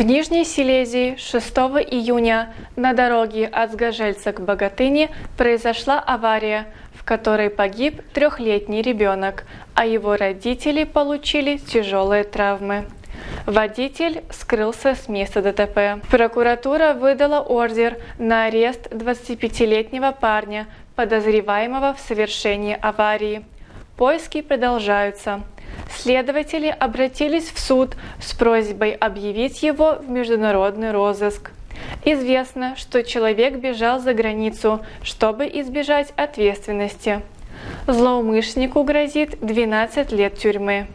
В Нижней Силезии 6 июня на дороге от Сгожельца к Богатыне произошла авария, в которой погиб трехлетний ребенок, а его родители получили тяжелые травмы. Водитель скрылся с места ДТП. Прокуратура выдала ордер на арест 25-летнего парня, подозреваемого в совершении аварии. Поиски продолжаются. Следователи обратились в суд с просьбой объявить его в международный розыск. Известно, что человек бежал за границу, чтобы избежать ответственности. Злоумышленнику грозит 12 лет тюрьмы.